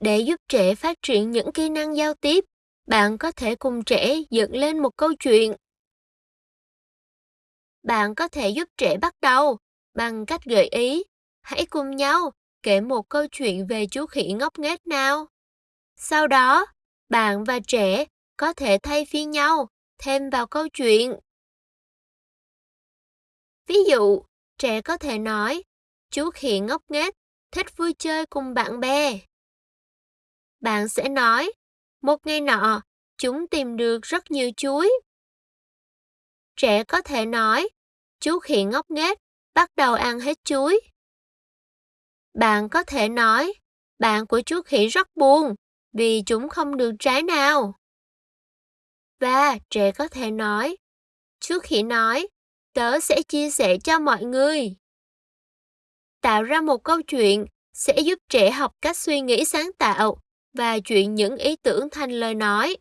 Để giúp trẻ phát triển những kỹ năng giao tiếp, bạn có thể cùng trẻ dựng lên một câu chuyện. Bạn có thể giúp trẻ bắt đầu bằng cách gợi ý, hãy cùng nhau kể một câu chuyện về chú khỉ ngốc nghếch nào. Sau đó, bạn và trẻ có thể thay phiên nhau thêm vào câu chuyện. Ví dụ, trẻ có thể nói, chú khỉ ngốc nghếch thích vui chơi cùng bạn bè. Bạn sẽ nói, một ngày nọ, chúng tìm được rất nhiều chuối. Trẻ có thể nói, chú khỉ ngốc nghếch bắt đầu ăn hết chuối. Bạn có thể nói, bạn của chú khỉ rất buồn vì chúng không được trái nào. Và trẻ có thể nói, chú khỉ nói, tớ sẽ chia sẻ cho mọi người. Tạo ra một câu chuyện sẽ giúp trẻ học cách suy nghĩ sáng tạo và chuyện những ý tưởng thành lời nói.